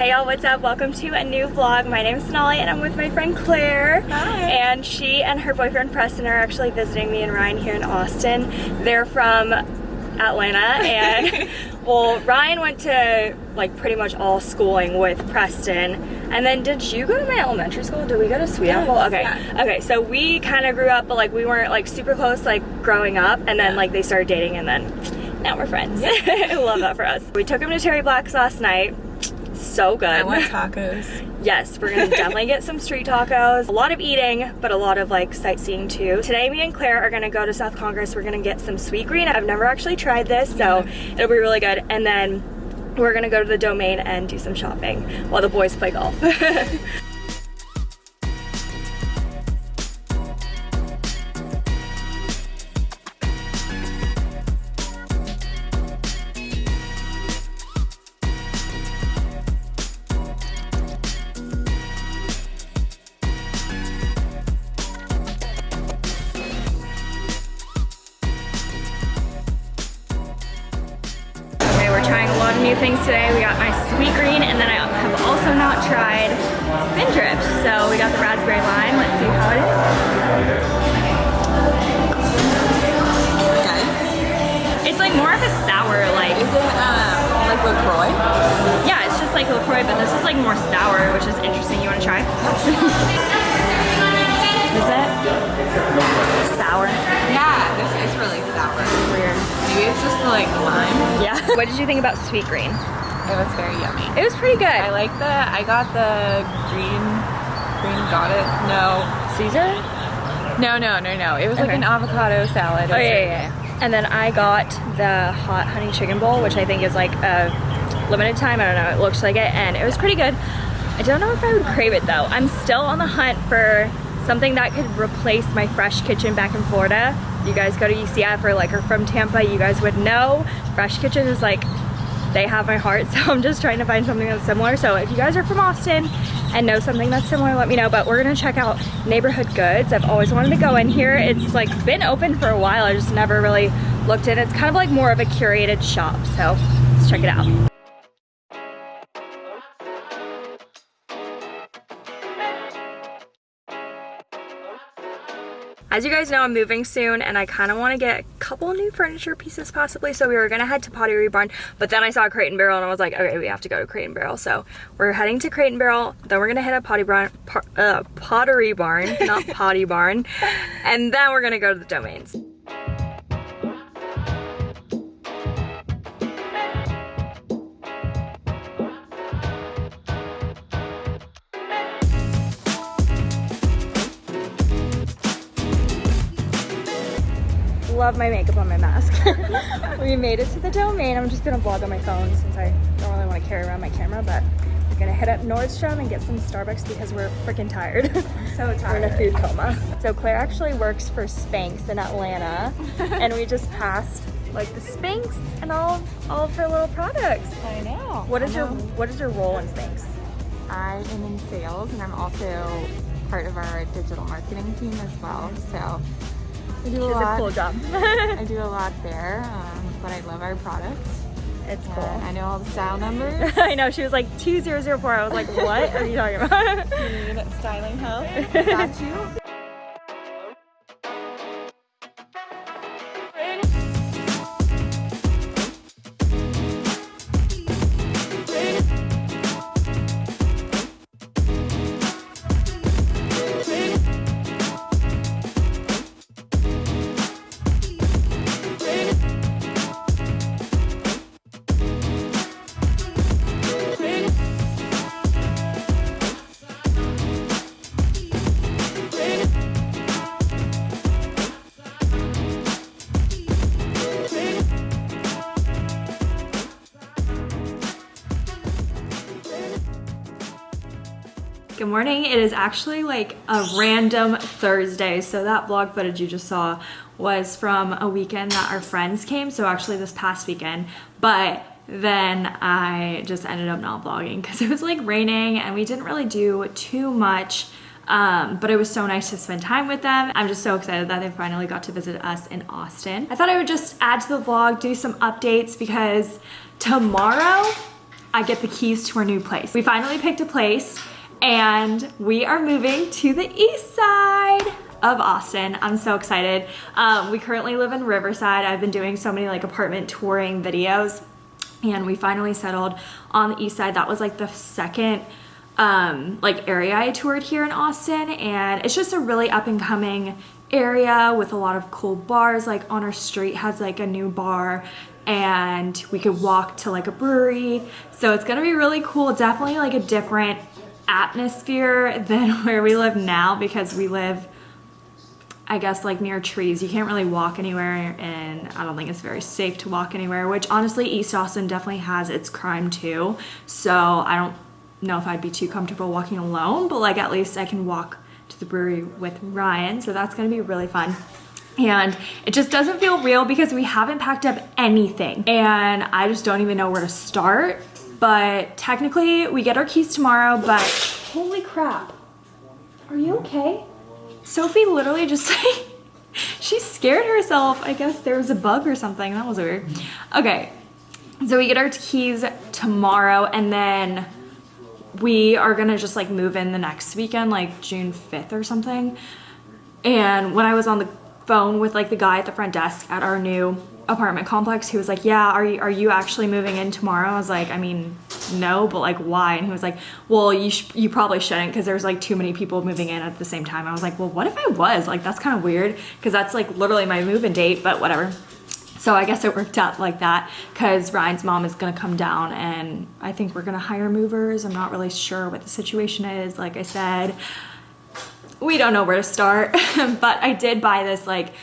Hey y'all, what's up? Welcome to a new vlog. My name is Sonali and I'm with my friend Claire. Hi. And she and her boyfriend Preston are actually visiting me and Ryan here in Austin. They're from Atlanta and well, Ryan went to like pretty much all schooling with Preston. And then did you go to my elementary school? Did we go to Sweet Yes, Apple? Okay. yeah. Okay, so we kind of grew up, but like we weren't like super close like growing up. And then Yeah. like they started dating and then now we're friends. I love that for us. We took him to Terry Black's last night. So good. I want tacos. Yes, we're gonna definitely get some street tacos. A lot of eating, but a lot of like sightseeing too. Today, me and Claire are gonna go to South Congress. We're gonna get some Sweetgreen. I've never actually tried this, so it'll be really good. And then we're gonna go to the domain and do some shopping while the boys play golf. lot of new things today. We got my Sweetgreen, and then I have also not tried Spindrift. So we got the raspberry lime. Let's see how it is. Okay. It's like more of a sour, like Is it um, like LaCroix? yeah, it's just like LaCroix, but this is like more sour, which is interesting. You want to try? is it sour? Yeah, this is really sour. Weird. Maybe it's just the like lime. What did you think about Sweetgreen? It was very yummy. It was pretty good. I like the, I got the green, green got it. No. Caesar. No, no, no, no. It was like an avocado salad. Oh yeah, yeah, yeah. And then I got the hot honey chicken bowl, which I think is like a limited time. I don't know. It looks like it, and it was pretty good. I don't know if I would crave it though. I'm still on the hunt for something that could replace my fresh kitchen back in Florida. You guys go to UCF or like are from Tampa, you guys would know Fresh Kitchen is like they have my heart. So I'm just trying to find something that's similar. So if you guys are from Austin and know something that's similar, let me know. But we're gonna check out Neighborhood Goods. I've always wanted to go in here. It's like been open for a while. I just never really looked in. It's kind of like more of a curated shop. So let's check it out. As you guys know, I'm moving soon and I kind of want to get a couple new furniture pieces possibly. So we were going to head to Pottery Barn, but then I saw Crate and Barrel and I was like, okay, we have to go to Crate and Barrel. So we're heading to Crate and Barrel. Then we're going to hit a Potty Barn, uh, Pottery Barn, not Potty Barn. And then we're going to go to the Domains. Love my makeup on my mask. we made it to the domain. I'm just gonna vlog on my phone since I don't really want to carry around my camera, but we're gonna hit up Nordstrom and get some Starbucks because we're freaking tired. So tired. we're in a food coma. So Claire actually works for Spanx in Atlanta, and we just passed like the Spanx and all of, all of her little products. I know. What is I your what is your role in Spanx? I am in sales and I'm also part of our digital marketing team as well. So I do a lot. a cool job. I do a lot there, um, but I love our products. it's And cool. I know all the style numbers. I know she was like 2004. I was like, what are you talking about? You need styling help. Got you. Good morning. It is actually like a random Thursday. So that vlog footage you just saw was from a weekend that our friends came. So actually this past weekend. But then I just ended up not vlogging because it was like raining and we didn't really do too much. Um, but it was so nice to spend time with them. I'm just so excited that they finally got to visit us in Austin. I thought I would just add to the vlog, do some updates because tomorrow I get the keys to our new place. We finally picked a place and we are moving to the east side of Austin. I'm so excited. Um, we currently live in Riverside. I've been doing so many like apartment touring videos and we finally settled on the east side. That was like the second um, like area I toured here in Austin and it's just a really up and coming area with a lot of cool bars like on our street has like a new bar and we could walk to like a brewery so it's gonna be really cool definitely like a different atmosphere than where we live now because we live I guess like near trees. You can't really walk anywhere and I don't think it's very safe to walk anywhere, which honestly East Austin definitely has its crime too. So I don't know if I'd be too comfortable walking alone, but like at least I can walk to the brewery with Ryan. So that's gonna be really fun. And it just doesn't feel real because we haven't packed up anything and I just don't even know where to start. But technically we get our keys tomorrow, but holy crap. Are you okay? Sophie literally just like, she scared herself. I guess there was a bug or something. That was weird. Okay, so we get our keys tomorrow and then we are gonna just like move in the next weekend, like June 5th or something. And when I was on the phone with like the guy at the front desk at our new apartment complex, he was like, yeah, are you, are you actually moving in tomorrow? I was like, I mean, no, but like why? And he was like, well, you, you probably shouldn't because there's like too many people moving in at the same time. I was like, well, what if I was? Like, that's kind of weird because that's like literally my move-in date, but whatever. So I guess it worked out like that because Ryan's mom is gonna come down and I think we're gonna hire movers. I'm not really sure what the situation is. Like I said, we don't know where to start, but I did buy this like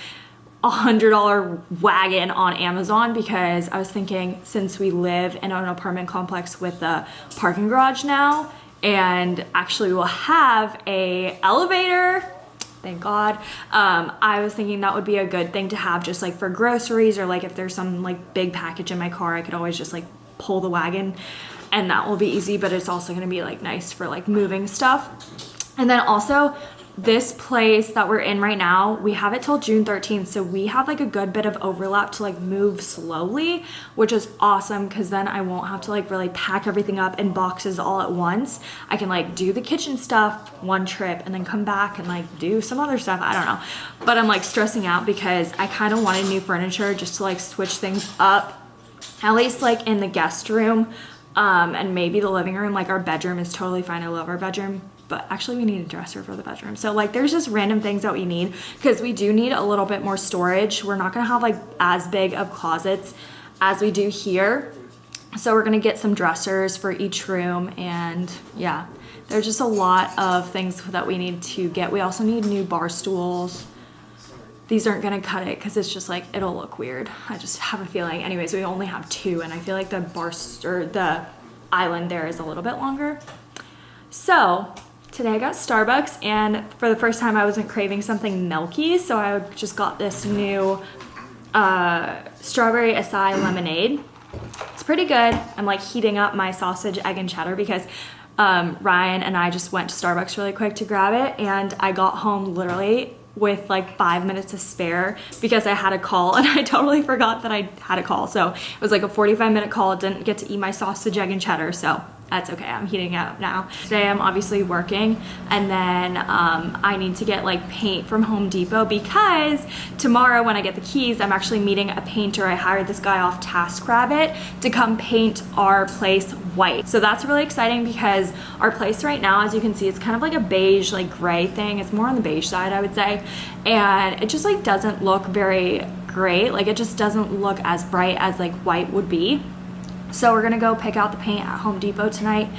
a hundred dollar wagon on Amazon because I was thinking since we live in an apartment complex with a parking garage now and actually we'll have a elevator thank god um, i was thinking that would be a good thing to have just like for groceries or like if there's some like big package in my car i could always just like pull the wagon and that will be easy but it's also going to be like nice for like moving stuff. And then also this place that we're in right now, we have it till June 13th. So we have like a good bit of overlap to like move slowly, which is awesome because then I won't have to like really pack everything up in boxes all at once. I can like do the kitchen stuff one trip and then come back and like do some other stuff. I don't know. But I'm like stressing out because I kind of wanted new furniture just to like switch things up, at least like in the guest room um, and maybe the living room. Like our bedroom is totally fine. I love our bedroom but actually we need a dresser for the bedroom. So like there's just random things that we need because we do need a little bit more storage. We're not gonna have like as big of closets as we do here. So we're gonna get some dressers for each room and yeah, there's just a lot of things that we need to get. We also need new bar stools. These aren't gonna cut it because it's just like, it'll look weird. I just have a feeling. Anyways, we only have two and I feel like the bar, or the island there is a little bit longer. So Today I got Starbucks and for the first time I wasn't craving something milky so I just got this new uh, strawberry acai lemonade. It's pretty good. I'm like heating up my sausage, egg, and cheddar because um, Ryan and I just went to Starbucks really quick to grab it and I got home literally with like five minutes to spare because I had a call and I totally forgot that I had a call. So it was like a 45 minute call. Didn't get to eat my sausage, egg, and cheddar. So that's okay i'm heating up now. Today i'm obviously working and then um, i need to get like paint from home depot because tomorrow when i get the keys i'm actually meeting a painter. I hired this guy off taskrabbit to come paint our place white. So that's really exciting because our place right now as you can see it's kind of like a beige like gray thing. It's more on the beige side i would say. And it just like doesn't look very great. Like it just doesn't look as bright as like white would be so we're gonna go pick out the paint at Home Depot tonight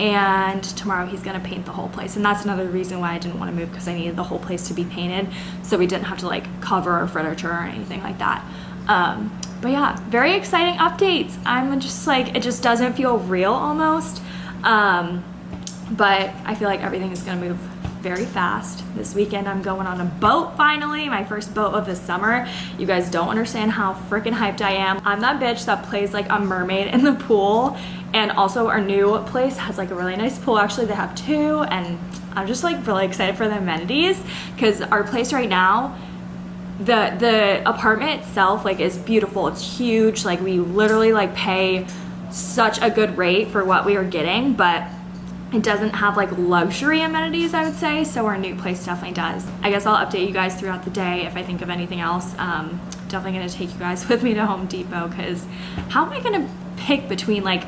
and tomorrow he's gonna paint the whole place. And that's another reason why I didn't want to move because I needed the whole place to be painted so we didn't have to like cover our furniture or anything like that. Um, but yeah very exciting updates. I'm just like it just doesn't feel real almost um, but I feel like everything is gonna move very fast. This weekend I'm going on a boat finally, my first boat of the summer. You guys don't understand how freaking hyped I am. I'm that bitch that plays like a mermaid in the pool and also our new place has like a really nice pool. Actually, they have two and I'm just like really excited for the amenities because our place right now the the apartment itself like is beautiful it's huge like we literally like pay such a good rate for what we are getting, but it doesn't have like luxury amenities, I would say, so our new place definitely does. I guess I'll update you guys throughout the day if I think of anything else. Um, definitely gonna take you guys with me to Home Depot because how am I gonna pick between like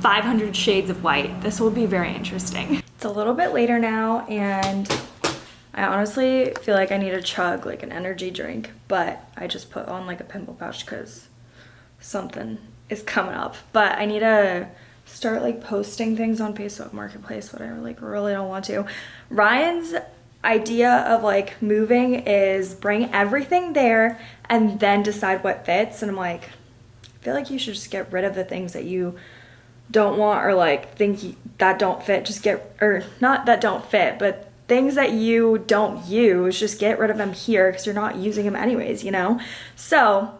500 shades of white? This will be very interesting. It's a little bit later now and I honestly feel like I need to chug like an energy drink, but I just put on like a pimple patch because something is coming up. But I need to start like posting things on Facebook Marketplace, but I like really don't want to. Ryan's idea of like moving is bring everything there and then decide what fits. And I'm like, I feel like you should just get rid of the things that you don't want or like think that don't fit. Just get, or not that don't fit, but things that you don't use, just get rid of them here because you're not using them anyways, you know? So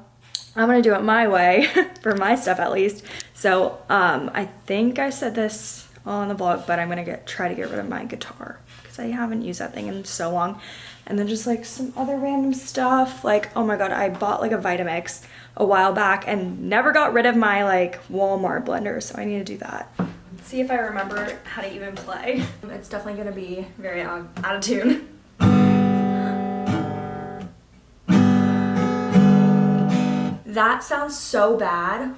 I'm gonna do it my way, for my stuff at least. So um, I think I said this on the vlog, but I'm gonna get try to get rid of my guitar because I haven't used that thing in so long. And then just like some other random stuff. Like, oh my God, I bought like a Vitamix a while back and never got rid of my like Walmart blender. So I need to do that. See if I remember how to even play. It's definitely gonna be very out of tune. That sounds so bad.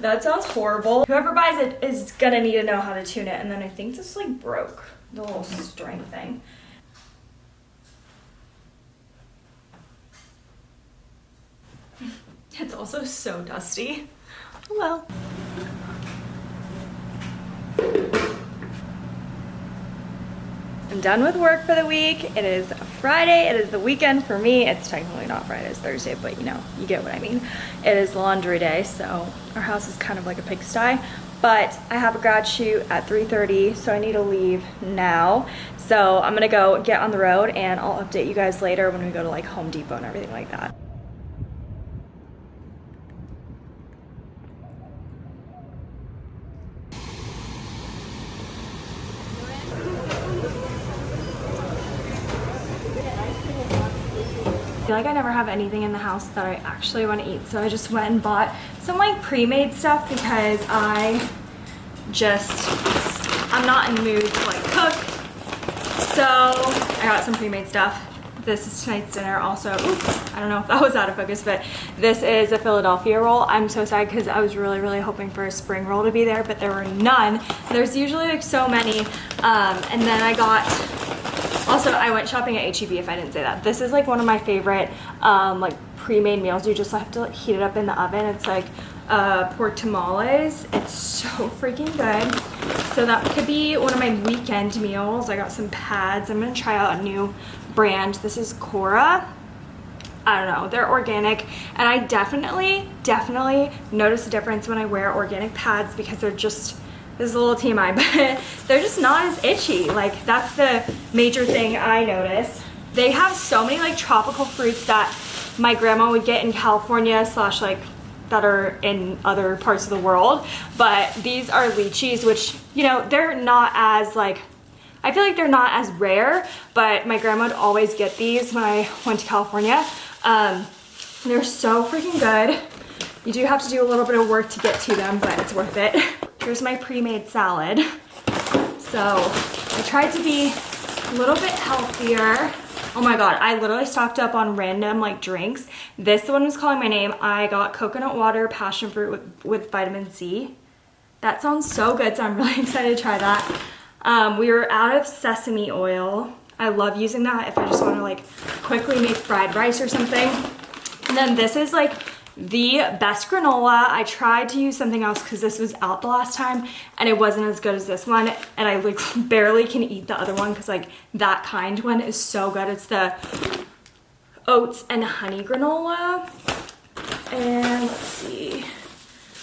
that sounds horrible. Whoever buys it is gonna need to know how to tune it. And then I think this like broke the little string thing. It's also so dusty. Well. Done with work for the week. It is Friday. It is the weekend for me. It's technically not Friday, it's Thursday, but you know, you get what I mean. It is laundry day, so our house is kind of like a pigsty. But I have a grad shoot at 3.30, so I need to leave now. So I'm gonna go get on the road and I'll update you guys later when we go to like Home Depot and everything like that. Feel like I never have anything in the house that I actually want to eat. So I just went and bought some like pre-made stuff because I just, I'm not in the mood to like cook. So I got some pre-made stuff. This is tonight's dinner also. Oops, I don't know if that was out of focus, but this is a Philadelphia roll. I'm so sad because I was really, really hoping for a spring roll to be there, but there were none. There's usually like so many. Um, and then I got also, I went shopping at HEB if I didn't say that. This is like one of my favorite um, like pre-made meals. You just have to like, heat it up in the oven. It's like uh, pork tamales. It's so freaking good. So that could be one of my weekend meals. I got some pads. I'm gonna try out a new brand. This is Cora. I don't know, they're organic and I definitely, definitely notice a difference when I wear organic pads because they're just this is a little TMI, but they're just not as itchy. Like that's the major thing I notice. They have so many like tropical fruits that my grandma would get in California slash like that are in other parts of the world. But these are lychees, which, you know, they're not as like, I feel like they're not as rare, but my grandma would always get these when I went to California. Um, they're so freaking good. You do have to do a little bit of work to get to them, but it's worth it. Here's my pre-made salad. So I tried to be a little bit healthier. Oh my God, I literally stocked up on random like drinks. This one was calling my name. I got coconut water, passion fruit with, with vitamin C. That sounds so good, so I'm really excited to try that. Um, we were out of sesame oil. I love using that if I just want to like quickly make fried rice or something. And then this is like the best granola. I tried to use something else because this was out the last time and it wasn't as good as this one. And I like barely can eat the other one because like that kind one is so good. It's the oats and honey granola. And let's see.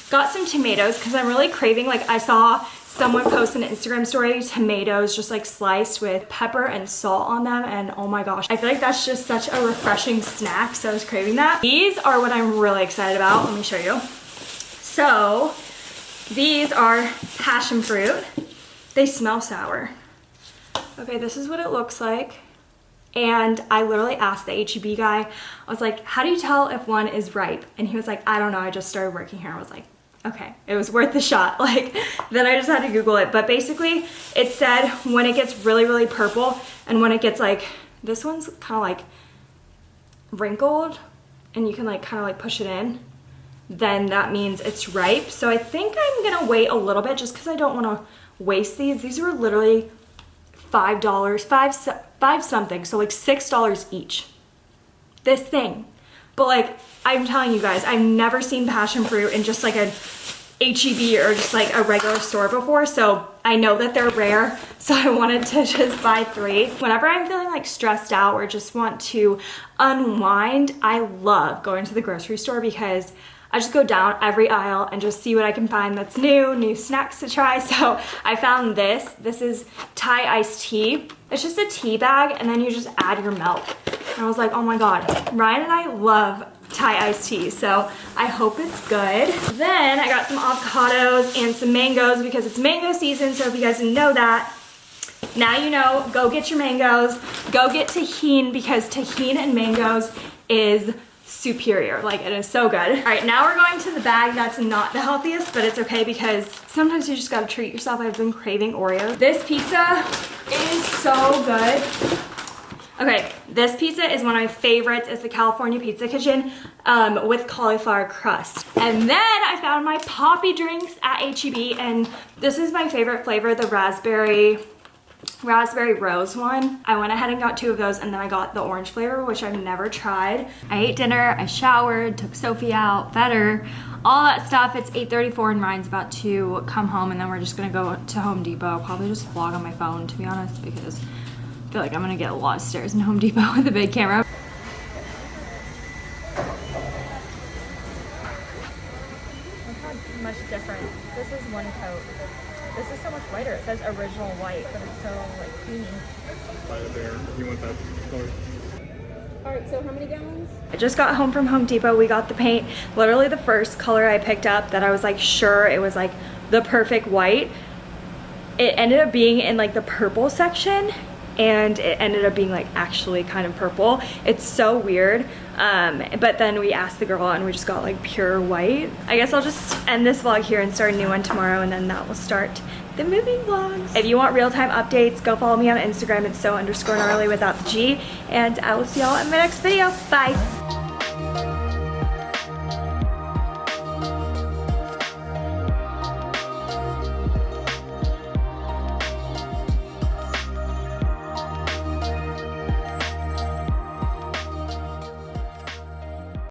Got some tomatoes because I'm really craving, like I saw someone post an Instagram story, tomatoes just like sliced with pepper and salt on them. And oh my gosh, I feel like that's just such a refreshing snack. So I was craving that. These are what I'm really excited about. Let me show you. So these are passion fruit. They smell sour. Okay, this is what it looks like. and I literally asked the HEB guy, I was like, how do you tell if one is ripe? And he was like, I don't know, I just started working here. I was like, okay, it was worth the shot. Like, then I just had to Google it. But basically, it said when it gets really, really purple and when it gets like, this one's kind of like wrinkled and you can like kind of like push it in, then that means it's ripe. So I think I'm gonna wait a little bit just because I don't want to waste these. These were literally five dollars, five five something, so like six dollars each. This thing, but like I'm telling you guys, I've never seen passion fruit in just like a HEB or just like a regular store before, so I know that they're rare, so I wanted to just buy three. Whenever I'm feeling like stressed out or just want to unwind, I love going to the grocery store because I just go down every aisle and just see what I can find that's new, new snacks to try. So I found this. This is Thai iced tea. It's just a tea bag and then you just add your milk. And I was like, oh my God, Ryan and I love Thai iced tea. So I hope it's good. Then I got some avocados and some mangoes because it's mango season. So if you guys didn't know that, now you know, go get your mangoes. Go get Tajín because Tajín and mangoes is superior. Like it is so good. All right, now we're going to the bag that's not the healthiest, but it's okay because sometimes you just gotta treat yourself. I've been craving Oreo. This pizza is so good. Okay, this pizza is one of my favorites. It's the California Pizza Kitchen um, with cauliflower crust. And then I found my Poppi drinks at HEB and this is my favorite flavor, the raspberry raspberry rose one. I went ahead and got two of those and then I got the orange flavor, which I've never tried. I ate dinner, I showered, took Sophie out, fed her, all that stuff. It's 8.34 and Ryan's about to come home and then we're just gonna go to Home Depot. Probably just vlog on my phone to be honest because I feel like I'm gonna get lost stairs in Home Depot with a big camera. much different. This is one coat. This is so much whiter. It says original white, but it's so like creamy. there. You want that color? All right, so how many gallons? I just got home from Home Depot. We got the paint. Literally the first color I picked up that I was like sure it was like the perfect white. It ended up being in like the purple section and it ended up being like actually kind of purple. It's so weird. Um, but then we asked the girl and we just got like pure white. I guess I'll just end this vlog here and start a new one tomorrow and then that will start the moving vlogs. If you want real-time updates, go follow me on Instagram. It's so underscore gnarly without the G. And I will see y'all in my next video. Bye.